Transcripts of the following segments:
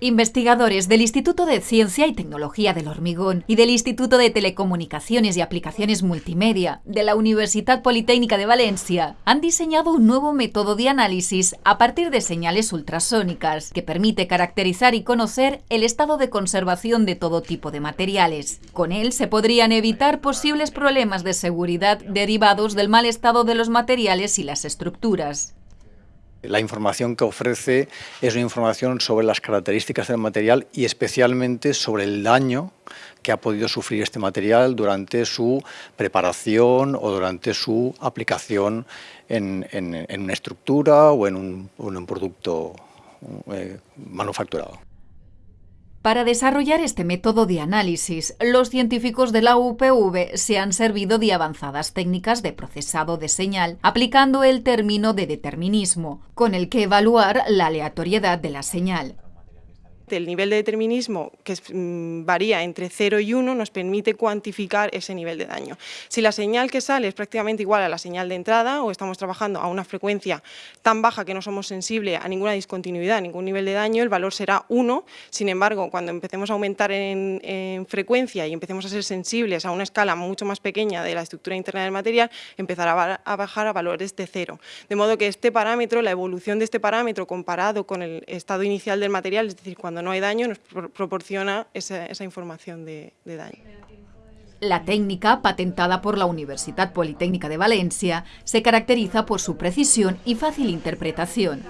Investigadores del Instituto de Ciencia y Tecnología del Hormigón y del Instituto de Telecomunicaciones y Aplicaciones Multimedia de la Universidad Politécnica de Valencia han diseñado un nuevo método de análisis a partir de señales ultrasónicas que permite caracterizar y conocer el estado de conservación de todo tipo de materiales. Con él se podrían evitar posibles problemas de seguridad derivados del mal estado de los materiales y las estructuras. La información que ofrece es una información sobre las características del material y especialmente sobre el daño que ha podido sufrir este material durante su preparación o durante su aplicación en, una estructura o en un, producto eh, manufacturado. Para desarrollar este método de análisis, los científicos de la UPV se han servido de avanzadas técnicas de procesado de señal, aplicando el término de determinismo, con el que evaluar la aleatoriedad de la señal. El nivel de determinismo, que mm, varía entre 0 y 1, nos permite cuantificar ese nivel de daño. Si la señal que sale es prácticamente igual a la señal de entrada o estamos trabajando a una frecuencia tan baja que no somos sensibles a ninguna discontinuidad, a ningún nivel de daño, el valor será 1. Sin embargo, cuando empecemos a aumentar en, frecuencia y empecemos a ser sensibles a una escala mucho más pequeña de la estructura interna del material, empezará a bajar a valores de 0. De modo que este parámetro, la evolución de este parámetro comparado con el estado inicial del material, es decir, cuando cuando no hay daño nos proporciona esa, información de, de daño. La técnica, patentada por la Universidad Politécnica de Valencia, se caracteriza por su precisión y fácil interpretación.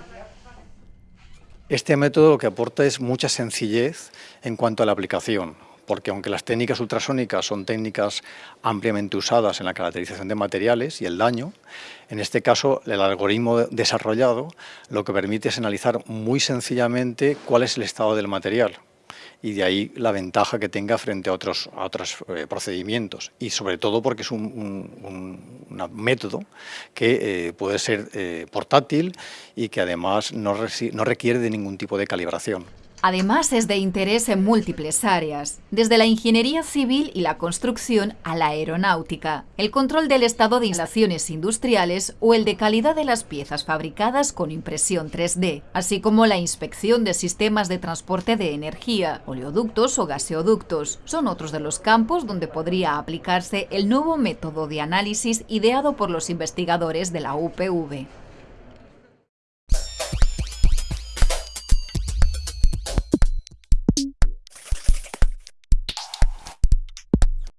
Este método lo que aporta es mucha sencillez en cuanto a la aplicación porque aunque las técnicas ultrasónicas son técnicas ampliamente usadas en la caracterización de materiales y el daño, en este caso el algoritmo desarrollado lo que permite es analizar muy sencillamente cuál es el estado del material y de ahí la ventaja que tenga frente a otros, eh, procedimientos y sobre todo porque es un, método que eh, puede ser eh, portátil y que además no requiere de ningún tipo de calibración. Además, es de interés en múltiples áreas, desde la ingeniería civil y la construcción a la aeronáutica, el control del estado de instalaciones industriales o el de calidad de las piezas fabricadas con impresión 3D, así como la inspección de sistemas de transporte de energía, oleoductos o gaseoductos. Son otros de los campos donde podría aplicarse el nuevo método de análisis ideado por los investigadores de la UPV.